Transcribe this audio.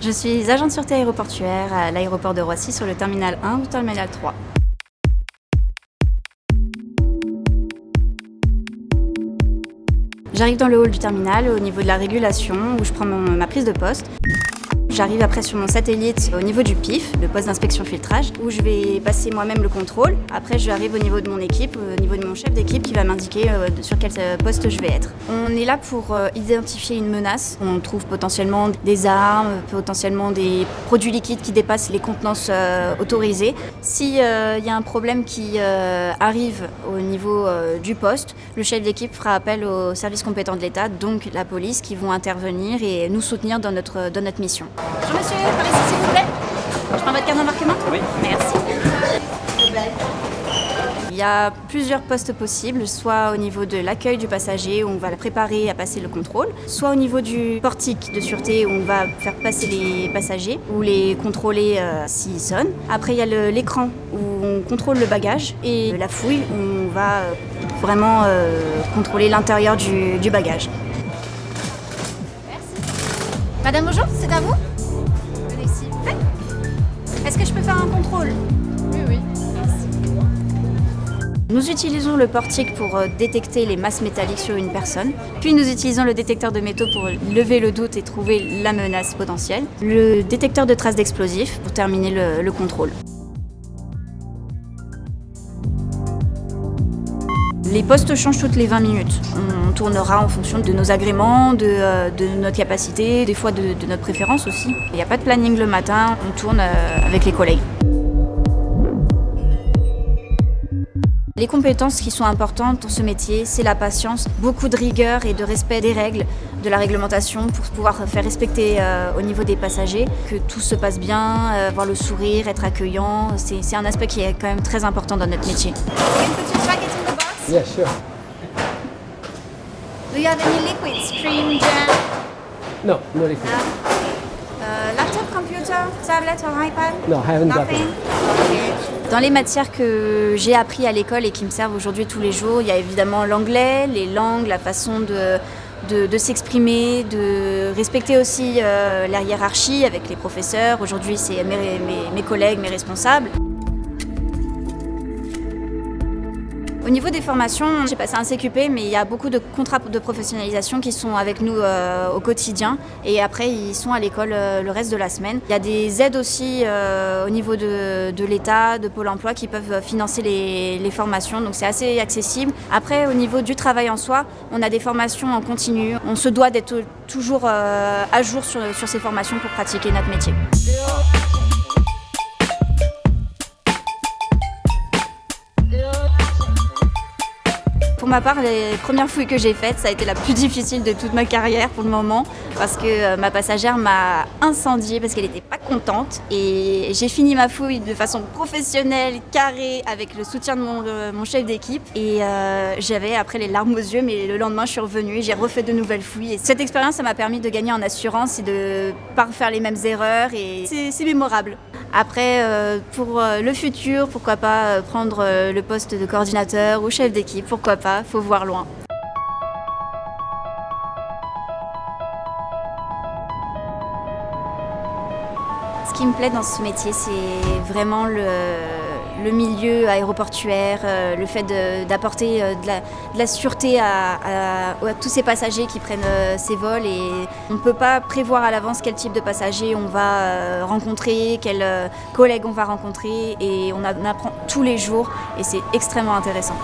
Je suis agent de sûreté aéroportuaire à l'aéroport de Roissy sur le terminal 1 ou terminal 3. J'arrive dans le hall du terminal au niveau de la régulation où je prends ma prise de poste. J'arrive après sur mon satellite au niveau du PIF, le poste d'inspection filtrage, où je vais passer moi-même le contrôle. Après, je arrive au niveau de mon équipe, au niveau de mon chef d'équipe qui va m'indiquer euh, sur quel euh, poste je vais être. On est là pour euh, identifier une menace. On trouve potentiellement des armes, potentiellement des produits liquides qui dépassent les contenances autorisées. S'il y a un problème qui arrive au niveau du poste, le chef d'équipe fera appel aux services compétents de l'État, donc la police, qui vont intervenir et nous soutenir dans notre, dans notre mission. Bonjour monsieur, par ici s'il vous plaît. Je prends votre carte d'embarquement Oui. Merci. Il y a plusieurs postes possibles, soit au niveau de l'accueil du passager où on va le préparer à passer le contrôle, soit au niveau du portique de sûreté où on va faire passer les passagers ou les contrôler euh, s'ils sonnent. Après il y a l'écran où on contrôle le bagage et la fouille où on va euh, vraiment euh, contrôler l'intérieur du, du bagage. Merci. Madame, bonjour, c'est à vous? Est-ce que je peux faire un contrôle Oui, oui. Nous utilisons le portique pour euh, détecter les masses métalliques sur une personne. Puis nous utilisons le détecteur de métaux pour lever le doute et trouver la menace potentielle. Le détecteur de traces d'explosifs pour terminer le, contrôle. Les postes changent toutes les 20 minutes. On tournera en fonction de nos agréments, de, euh, notre capacité, des fois de, notre préférence aussi. Il n'y a pas de planning le matin, on tourne euh, avec les collègues. Les compétences qui sont importantes dans ce métier, c'est la patience, beaucoup de rigueur et de respect des règles, de la réglementation pour pouvoir faire respecter euh, au niveau des passagers, que tout se passe bien, avoir le sourire, être accueillant. C'est un aspect qui est quand même très important dans notre métier. Yeah, sure. Do you have any liquids, cream, jam? No, no liquid. Uh, laptop, computer, tablet or iPad? No, I haven't Nothing? Okay. Dans les matières que j'ai appris à l'école et qui me servent aujourd'hui tous les jours, il y a évidemment l'anglais, les langues, la façon de, de, de s'exprimer, de respecter aussi euh, la hiérarchie avec les professeurs. Aujourd'hui, c'est mes, mes, mes collègues, mes responsables. Au niveau des formations, j'ai passé un CQP, mais il y a beaucoup de contrats de professionnalisation qui sont avec nous euh, au quotidien. Et après, ils sont à l'école euh, le reste de la semaine. Il y a des aides aussi euh, au niveau de, l'État, de Pôle emploi, qui peuvent financer les, formations. Donc c'est assez accessible. Après, au niveau du travail en soi, on a des formations en continu. On se doit d'être toujours à jour sur, sur ces formations pour pratiquer notre métier. Pour ma part, les premières fouilles que j'ai faites, ça a été la plus difficile de toute ma carrière pour le moment parce que euh, ma passagère m'a incendiée parce qu'elle n'était pas contente. Et j'ai fini ma fouille de façon professionnelle, carrée, avec le soutien de mon, chef d'équipe. Et euh, j'avais après les larmes aux yeux mais le lendemain je suis revenue et j'ai refait de nouvelles fouilles. Et cette expérience ça m'a permis de gagner en assurance et de pas faire les mêmes erreurs. Et c'est mémorable. Après, euh, pour le futur, pourquoi pas prendre le poste de coordinateur ou chef d'équipe, pourquoi pas faut voir loin. Ce qui me plaît dans ce métier, c'est vraiment le, le, milieu aéroportuaire, euh, le fait d'apporter euh, de, la sûreté à, tous ces passagers qui prennent euh, ces vols. Et on ne peut pas prévoir à l'avance quel type de passagers on va rencontrer, quels collègues on va rencontrer. Et on en apprend tous les jours et c'est extrêmement intéressant.